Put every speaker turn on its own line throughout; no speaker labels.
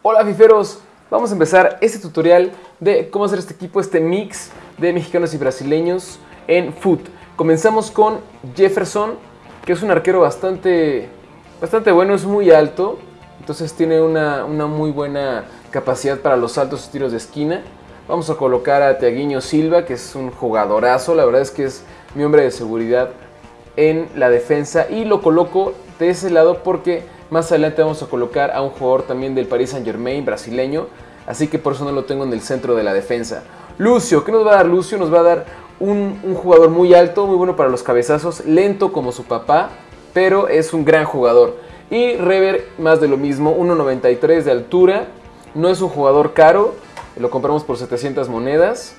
Hola fiferos, vamos a empezar este tutorial de cómo hacer este equipo, este mix de mexicanos y brasileños en foot. Comenzamos con Jefferson, que es un arquero bastante, bastante bueno, es muy alto, entonces tiene una, muy buena capacidad para los altos tiros de esquina. Vamos a colocar a Tiaguinho Silva, que es un jugadorazo, la verdad es que es mi hombre de seguridad en la defensa y lo coloco de ese lado porque más adelante vamos a colocar a un jugador también del Paris Saint Germain brasileño, así que por eso no lo tengo en el centro de la defensa. Lucio, ¿qué nos va a dar Lucio? Nos va a dar un, jugador muy alto, muy bueno para los cabezazos, lento como su papá, pero es un gran jugador. Y Rever, más de lo mismo, 1.93 de altura, no es un jugador caro, lo compramos por 700 monedas.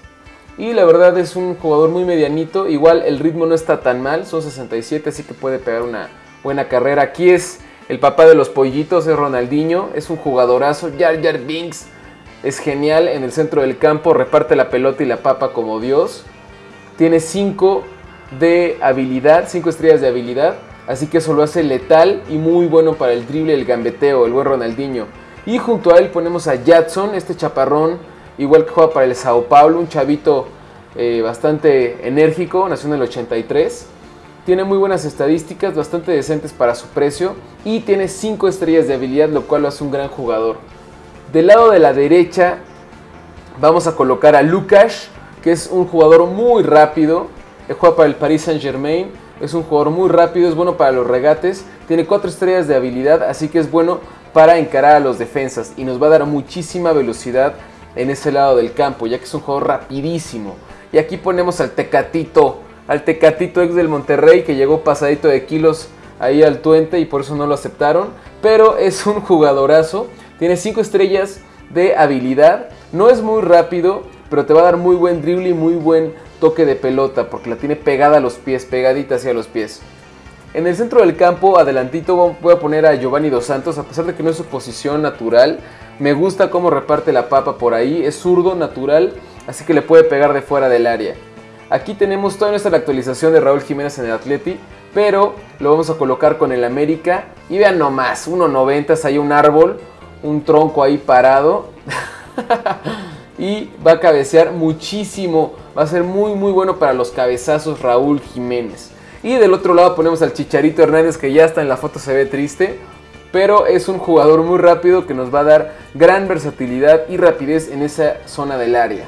Y la verdad es un jugador muy medianito. Igual el ritmo no está tan mal. Son 67, así que puede pegar una buena carrera. Aquí es el papá de los pollitos, es Ronaldinho. Es un jugadorazo. Jar Jar Binks es genial en el centro del campo. Reparte la pelota y la papa como Dios. Tiene 5 de habilidad, 5 estrellas de habilidad. Así que eso lo hace letal y muy bueno para el drible, el gambeteo, el buen Ronaldinho. Y junto a él ponemos a Jadson, este chaparrón igual que juega para el Sao Paulo, un chavito eh, bastante enérgico, nació en el 83. Tiene muy buenas estadísticas, bastante decentes para su precio y tiene 5 estrellas de habilidad, lo cual lo hace un gran jugador. Del lado de la derecha vamos a colocar a Lucas, que es un jugador muy rápido. Juega para el Paris Saint Germain, es un jugador muy rápido, es bueno para los regates, tiene 4 estrellas de habilidad, así que es bueno para encarar a los defensas y nos va a dar muchísima velocidad en ese lado del campo, ya que es un juego rapidísimo. Y aquí ponemos al Tecatito, al Tecatito ex del Monterrey que llegó pasadito de kilos ahí al Tuente y por eso no lo aceptaron. Pero es un jugadorazo, tiene 5 estrellas de habilidad, no es muy rápido, pero te va a dar muy buen drible y muy buen toque de pelota porque la tiene pegada a los pies, pegadita hacia los pies. En el centro del campo, adelantito, voy a poner a Giovanni Dos Santos, a pesar de que no es su posición natural. Me gusta cómo reparte la papa por ahí, es zurdo, natural, así que le puede pegar de fuera del área. Aquí tenemos toda nuestra actualización de Raúl Jiménez en el Atleti, pero lo vamos a colocar con el América. Y vean nomás, 1.90, hay un árbol, un tronco ahí parado. y va a cabecear muchísimo, va a ser muy muy bueno para los cabezazos Raúl Jiménez. Y del otro lado ponemos al Chicharito Hernández que ya está en la foto, se ve triste. Pero es un jugador muy rápido que nos va a dar gran versatilidad y rapidez en esa zona del área.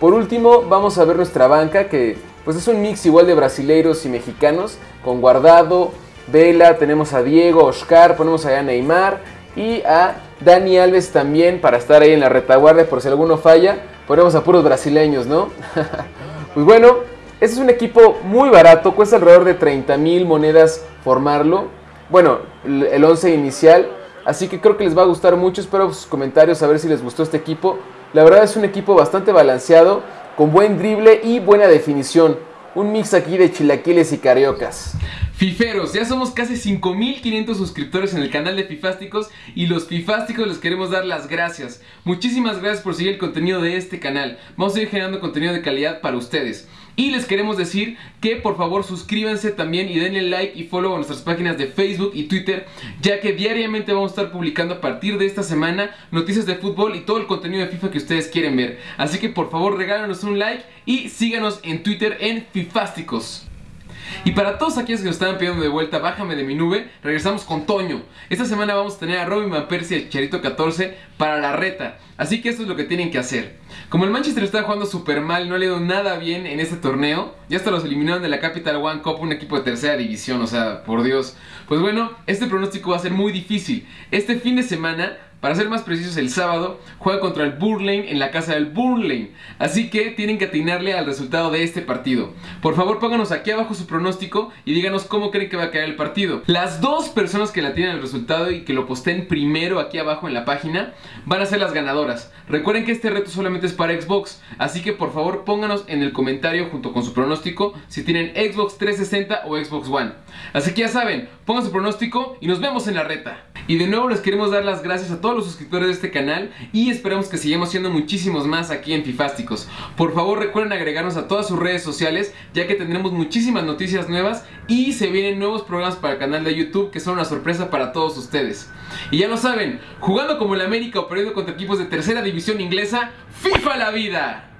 Por último vamos a ver nuestra banca que pues es un mix igual de brasileiros y mexicanos. Con Guardado, Vela, tenemos a Diego, Oscar, ponemos allá a Neymar y a Dani Alves también para estar ahí en la retaguardia por si alguno falla. Ponemos a puros brasileños, ¿no? pues bueno, este es un equipo muy barato, cuesta alrededor de 30 mil monedas formarlo. Bueno, el 11 inicial. Así que creo que les va a gustar mucho. Espero sus comentarios a ver si les gustó este equipo. La verdad es un equipo bastante balanceado, con buen drible y buena definición. Un mix aquí de chilaquiles y cariocas.
Fiferos, ya somos casi 5500 suscriptores en el canal de Fifásticos y los Fifásticos les queremos dar las gracias. Muchísimas gracias por seguir el contenido de este canal. Vamos a ir generando contenido de calidad para ustedes. Y les queremos decir que por favor suscríbanse también y denle like y follow a nuestras páginas de Facebook y Twitter, ya que diariamente vamos a estar publicando a partir de esta semana noticias de fútbol y todo el contenido de FIFA que ustedes quieren ver. Así que por favor regálanos un like y síganos en Twitter en Fifásticos. Y para todos aquellos que nos estaban pidiendo de vuelta, bájame de mi nube, regresamos con Toño. Esta semana vamos a tener a Robin Van Persie y el Charito 14 para la reta. Así que esto es lo que tienen que hacer. Como el Manchester está jugando súper mal, no ha ido nada bien en este torneo, ya hasta los eliminaron de la Capital One Cup, un equipo de tercera división, o sea, por Dios. Pues bueno, este pronóstico va a ser muy difícil. Este fin de semana para ser más precisos, el sábado juega contra el Burlane en la casa del Burlane. Así que tienen que atinarle al resultado de este partido. Por favor, pónganos aquí abajo su pronóstico y díganos cómo creen que va a caer el partido. Las dos personas que la tienen el resultado y que lo posten primero aquí abajo en la página van a ser las ganadoras. Recuerden que este reto solamente es para Xbox, así que por favor pónganos en el comentario junto con su pronóstico si tienen Xbox 360 o Xbox One. Así que ya saben, pongan su pronóstico y nos vemos en la reta. Y de nuevo les queremos dar las gracias a todos los suscriptores de este canal y esperamos que sigamos siendo muchísimos más aquí en Fifásticos. Por favor recuerden agregarnos a todas sus redes sociales ya que tendremos muchísimas noticias nuevas y se vienen nuevos programas para el canal de YouTube que son una sorpresa para todos ustedes. Y ya lo saben, jugando como el América o perdiendo contra equipos de tercera división inglesa, FIFA la vida.